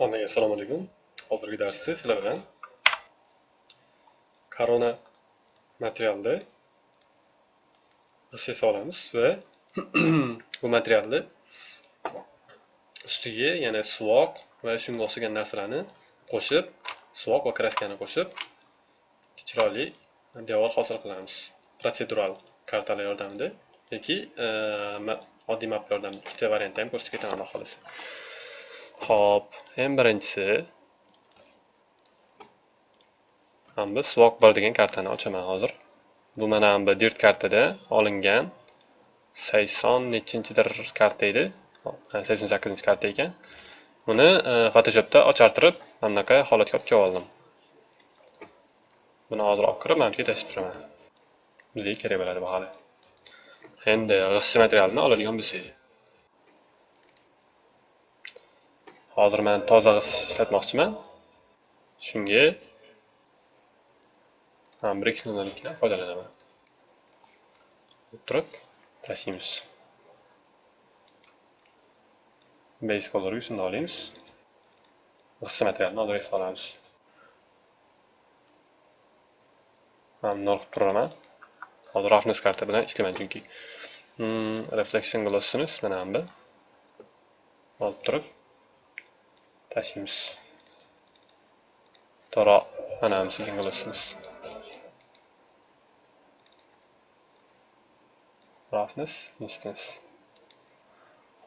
Hammaga assalomu alaykum. Hozirgi darsda sizlar bilan korona materialda g'isht olamiz va bu materialni ustiga yana suvoq va shunga o'xshagan narsalarni qo'shib, suvoq va kraskani qo'shib chiroyli devor hosil qilamiz. Protsedural kartalar yordamida yoki oddiy map yordamida ikkita variantni ham ko'rsatib ketaman xolos. xohlasa. Hop, eng birinchisi hamda suvoq boradigan kartani ochaman hozir. Bu mana bu dirt kartada olingan 80 nechinchidir karta edi. 88 karta ekan. Buni e, Photoshopda ochartirib, mana bunaqa holatga olib kelib oldim. Buni hozir olib kirib, mana bu yerga tashib turaman. Bizga kerak bo'ladi bu hali. Endi g'isht materialni oladigan bo'lsak. Hozir men toza ishlatmoqchiman. Shunga ham Brix nollikdan foydalanaman. Turib tashlaymiz. Base colorga shunday olamiz. G'isht materialni hozir olamiz. ham nol qilib turaman. Hozir roughness karta bilan ishlayman chunki. Hmm, reflection glossini mana bu. Olib turib tashlaymiz. Toro mana sekin silgan. Roughness instance.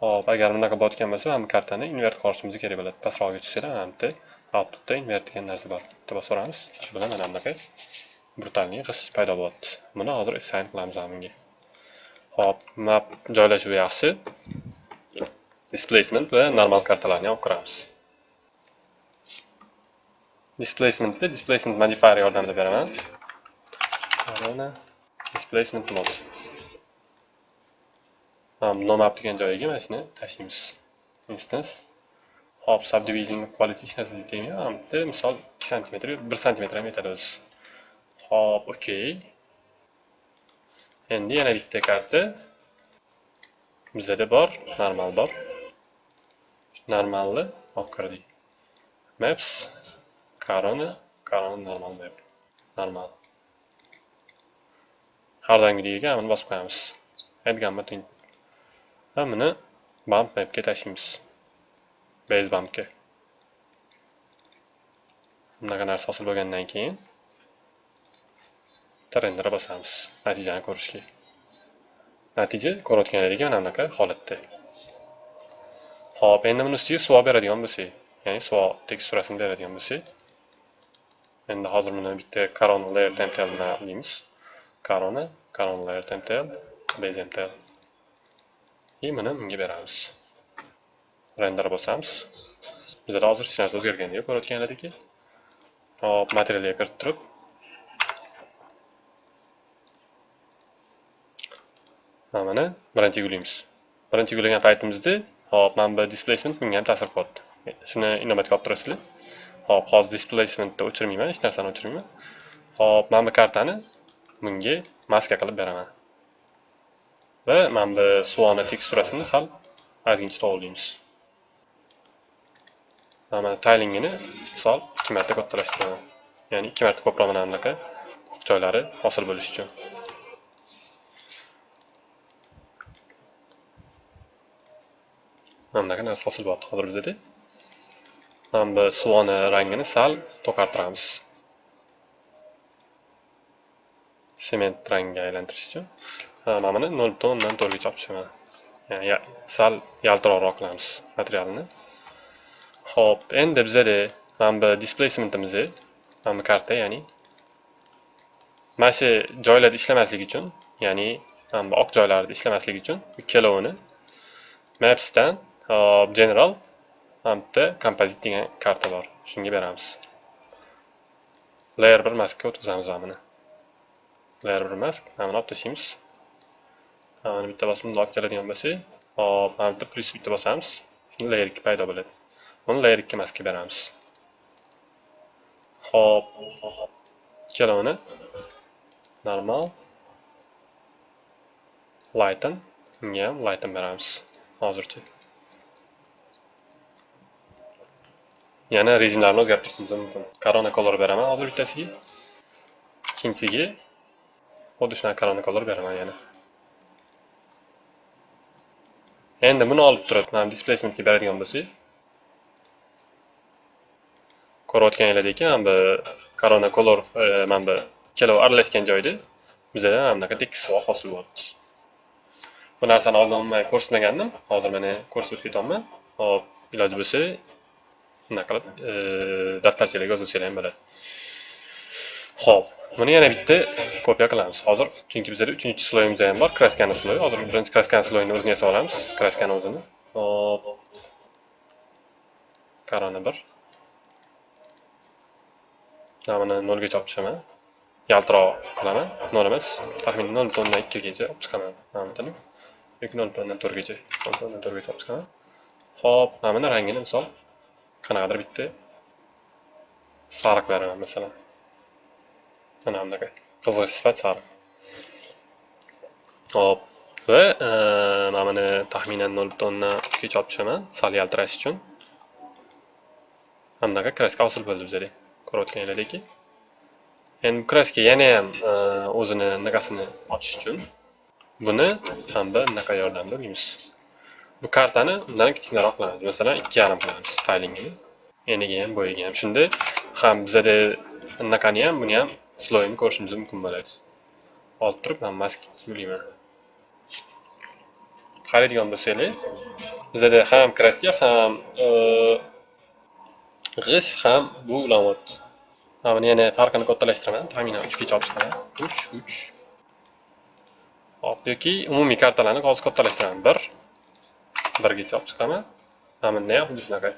Hop, agar bunaqa botgan bo'lsa, mana bu kartani invert qilishimiz kerak bo'ladi. Pastroqga tushsa, mana bu outputda invert degan narsa bor. Bitta bosib ko'ramiz. Shu bilan mana bunaqa brutalniy g'isht paydo bo'lyapti. Buni hozir assign qilamiz bunga. Hop, map joylashuvi yaxshi. Displacement va normal kartalarni olib kiramiz. Displacementni displacement modifier yordamida beraman. arena displacement mode. Ham no map degan joyiga mana shuni tashlaymiz. Instance um, hop subdivision quality hech narsa bitta Misol 2 sm, 1 sm ham yetadi o'zi. Hop, okey. Endi yana bitta karta bizada bor, normal bor. Normalni olib kirdik. Maps Corona, Corona normal map. Normal. Har doimgidek buni bosib qo'yamiz. Aytganman teng. Va buni bump mapga tashlaymiz. Base bumpga. Bunaqa narsa hosil bo'lgandan keyin trenderga bosamiz natijani ko'rishga natija ko'rayotganlaringizga mana bunaqa holatda ho'p endi buni ustiga suvoq beradigan bo'lsak ya'ni suvoq teksturasini beradigan bo'lsak endi hozir buni bitta corona layer template bilan deymiz? Corona corona layer template base template и buni bunga beramiz. Render bosamiz. Bizda hozir hech narsa o'zgargani yo'q ko'rayotganlaringki hop materialga kiritib turib. Mana birinchi gulimiz. Birinchi gulagan paytimizda hop mana bu displacement bunga ham ta'sir qildi. shuni inobatga olib turasizlar. Hop hozir displacementni o'chirmayman hech narsani o'chirmayman hop mana bu kartani bunga maska qilib beraman va mana bu suvona teksturasini sal. Ozgincha to'g'irlaymiz mana taylingini misol ikki marta kattalashtiraman ya'ni ikki marta ko'proq mana bunaqa joylari hosil bo'lishi uchun mana bunaqa narsa hosil bo'lyapti hozir bizada mana bu suvoni rangini sal to'kartiramiz sement rangiga aylantirish uchun mana buni nol butun o'ndan to'rtgacha olib tushaman ya'ni sal yaltiroqroq qilamiz materialni ho'p endi bizada mana bu displacementimiz mana bu karta ya'ni. Mana shu joylarda ishlamasligi uchun ya'ni mana bu oq joylarda ishlamasligi uchun ikkalovini mapsdan hop general. Hamda kompozit degan karta bor. Shunga beramiz. Layer bir maskga o'tkazamiz mana buni layer bir mask. Mana buni olib tashlaymiz mana bitta bosib bundoq olib keladigan bo'lsak hop mana bitta plyus bitta bosamiz. Shunda layer ikki paydo bo'ladi. Buni layer ikki maskga beramiz. Hop. Ikkalovini normal. Lighten. Unga ham lighten beramiz. Hozircha. Yana rezinlarni o'zgartirishimiz mumkin. Korona color beraman. Hozir bittasiga ikkinchisiga xuddi shunaqa korona color beraman yana. Endi buni olib turib mana displacementga beradigan bo'lsak. Ko'rayotganinglardek mana bu korona color e, mana bu ikkalovi aralashgan joyda bizada mana bunaqa tekis suv hosil bo'lyapti. Bu narsani oldin umuman ko'rsatmagandim. Hozir mana ko'rsatib ketyapman hop iloji bo'lsa bunaqa qilib e, daftarchalarga yozilsanglar ham bo'ladi ho'p buni yana bitta kopiya qilamiz hozir chunki bizada uchinchi sloyimiz ham bor kraskani sloyi hozir birinchi kraskani sloyini o'zini yasab olamiz kraskani o'zini hop korona bir mana buni nolgacha olib chiqaman yaltiroq qilaman nol emas taxminan nol butun o'ndan ikkigacha olib chiqaman mana buni yoki nol butun o'ndan to'rtgacha nol butun o'ndan to'rtgacha olib chiqaman ho'p mana buni rangini misol qanaqadir bitta sariq beraman masalan mana bunaqa qizg'ish sifat sariq hop va mana buni taxminan nol butun o'ndan uchgacha olib tushaman sal yaltirash uchun mana bunaqa kraska hosil bo'ldi bizada ko'rayotganinglardek endi kraska yana ham o'zini anaqasini ochish uchun buni ham bir anaqa yordamida o'raymiz bu kartani undan kichkinaroq qilamiz. Masalan ikki yarim qilamiz staylingini eniga ham bo'yiga ham. Shunda ham bizada anaqani ham buni ham sloyini ko'rishimiz mumkin bo'ladi. Olib turib man maski yulayman qaraydigan bo'lsanglar bizada ham kraska ham e, g'isht ham bu ulamot. Mana buni yana farqini kattalashtiraman taxminan uchgacha olib chiqaman uch uch. Hop yoki umumiy kartalarni hozir kattalashtiraman bir birgacha olib chiqaman mana bunda ham xuddi shunaqa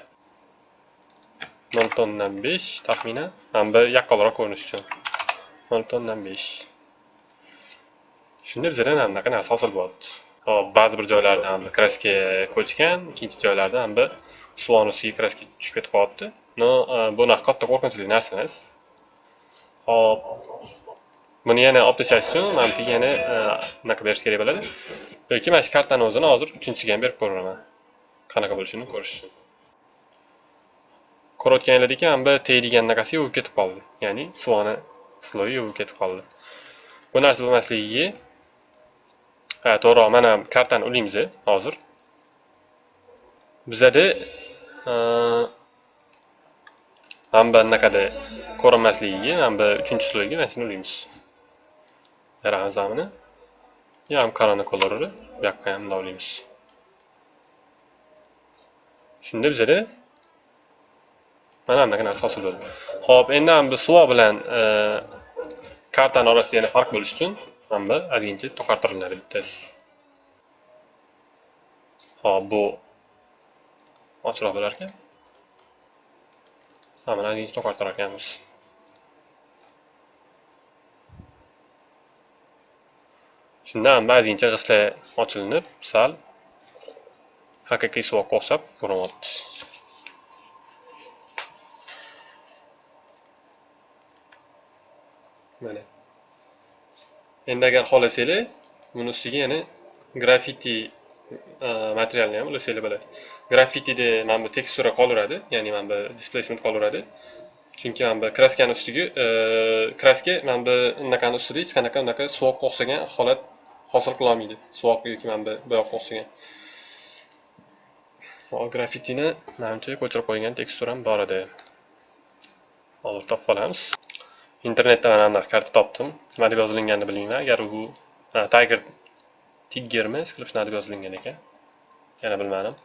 nol tonndan besh taxminan mana bu yaqqolroq ko'rinish uchun. Nol tonndan besh. Shunda bizada mana bunaqa narsa hosil bo'lyapti hop ba'zi bir joylarda ham kraska ko'chgan ikkinchi joylarda ham bir suvoni ustiga kraska tushib ketib qolyapti no e, bunaqa katta qo'rqinchli narsa emas. Hop. Buni yana olib tashlash uchun mana bu yana e, anaqa berish kerak bo'ladi. Yoki mana shu kartani o'zini hozir uchinchisiga ham berib ko'raman. Qanaqa bo'lishini ko'rish uchun. Ko'rayotganinglardek mana bu tegadigan anaqasi yuvib ketib qoldi. Ya'ni suvani sloyi yuvib ketib qoldi. Bu narsa bo'lmasligiga ha e, to'g'riroq mana kartani ulaymiz hozir. Bizada e, mana bu anaqada ko'rinmasligiga mana bu uchinchi sloyga mana shuni ulaymiz beramiz mana buni ham korona kolorini bu yoqqa ham shunda bizada mana bunaqa narsa hosil bo'ldi. Xo'p, endi ham biz suvo bilan e, kartani orasida yana farq bo'lishi uchun mana bu ozgincha to'qartiriladi bittasi. Xo'p, bu ochiqroq bo'lar ekan mana buni ozgincha to'qartirar ekanmiz shundan ba'zincha g'ishtlar ochilinib sal. Haqiqiy suvoqqa o'xshab ko'rinyapti mana. Endi agar xohlasanglar buni ustiga yana grafiti e, materialini materialni ham ulasanglar bo'ladi. Grafitida mana bu tekstura qolaveradi ya'ni mana bu displacement qolaveradi chunki mana bu kraskani ustiga e, kraska mana bu unaqani ustida hech qanaqa unaqa suvoqqa o'xshagan holat hosil qilolmaydi. Suvoq yoki mana bu buyoqqa o'xshagan. Hop grafitini manimcha ko'chirib qo'ygan teksturam bor edi. Hozir topib olamiz internetda mana bunaqa karta topdim. Nima deb yozilganini bilmayman agar u tiger tiggermi qilib shunaqa deb yozilgan ekan? Yana bilmadim.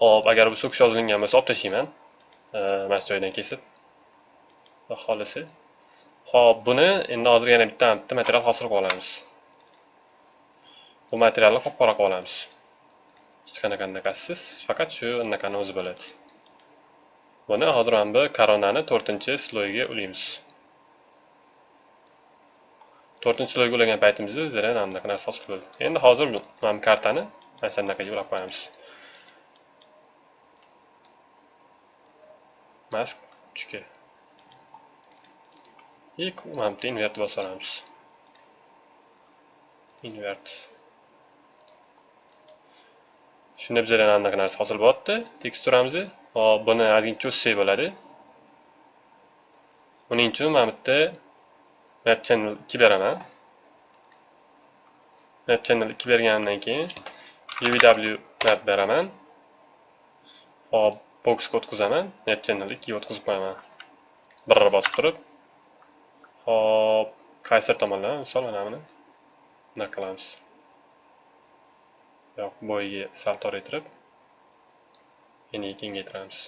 Hop agar bu so'kish yozilgan bo'lsa olib tashlayman mana shu joydan kesib. Va xohlasa. Hop buni endi hozir yana bitta bitta material hosil qilib olamiz. Bu materialni qop qora qilib olamiz. Hech qanaqa anaqasisiz faqat shu anaqani o'zi bo'ladi. Buni hozir mana bu koronani to'rtinchi sloyga ulaymiz to'rtinchi sloyga ulagan paytimizda bizda mana bunaqa narsa hosil bo'ldi endi hozir mana bu kartani mana shu anaqaga ulab qo'yamiz. Mask uchga и mana bu yerda invert bosib olamiz. Invert. Shunda bizada mana bunaqa narsa hosil bo'lyapti. Teksturamizni hop buni ozgincha o'ssak bo'ladi. Uning uchun mana bu yerda map channel ikki beraman. Map channel ikki berganimdan keyin UVW map beraman hop boksga o'tkazaman. Map channel ikkiga o'tkazib qo'yaman. Birra bosib turib. Hop qaysi tomondan misol mana buni bunaqa qilamiz. Bo'yiga sal toraytirib eniga kengaytiramiz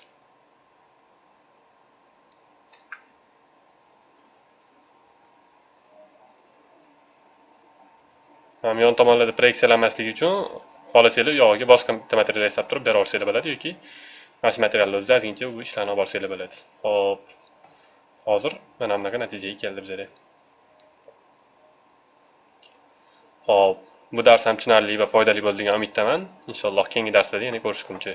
ham yon tomonlarda proyeksiyalanmasligi uchun xohlasanglar yog'iga boshqa bitta material yasab turib beraversanglar bo'ladi yoki mana shu materialni o'zida ozgincha bu ishlarni olib borsanglar bo'ladi. Hop hozir mana bunaqa natijaga keldi bizada hop bu dars ham tushunarli va foydali bo'ldi degan umiddaman. Inshaalloh keyingi darslarda yana ko'rishguncha.